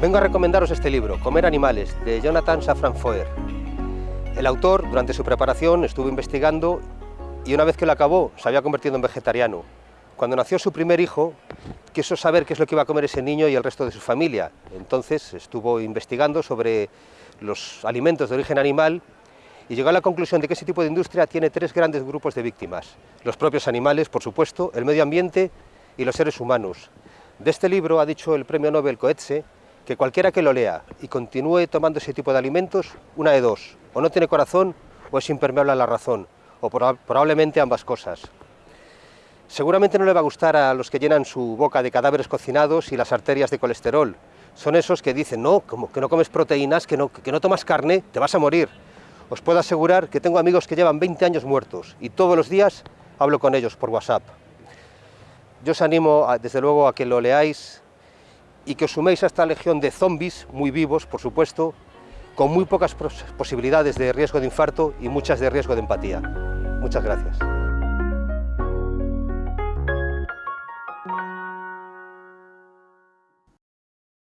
Vengo a recomendaros este libro, Comer animales, de Jonathan Safran Foer. El autor, durante su preparación, estuvo investigando y una vez que lo acabó, se había convertido en vegetariano. Cuando nació su primer hijo, quiso saber qué es lo que iba a comer ese niño y el resto de su familia. Entonces estuvo investigando sobre los alimentos de origen animal y llegó a la conclusión de que ese tipo de industria tiene tres grandes grupos de víctimas. Los propios animales, por supuesto, el medio ambiente y los seres humanos. De este libro ha dicho el premio Nobel Coetze que cualquiera que lo lea y continúe tomando ese tipo de alimentos, una de dos, o no tiene corazón o es impermeable a la razón, o probablemente ambas cosas. Seguramente no le va a gustar a los que llenan su boca de cadáveres cocinados y las arterias de colesterol. Son esos que dicen, no, como que no comes proteínas, que no, que no tomas carne, te vas a morir. Os puedo asegurar que tengo amigos que llevan 20 años muertos y todos los días hablo con ellos por WhatsApp. Yo os animo, desde luego, a que lo leáis y que os suméis a esta legión de zombies, muy vivos, por supuesto, con muy pocas posibilidades de riesgo de infarto y muchas de riesgo de empatía. Muchas gracias.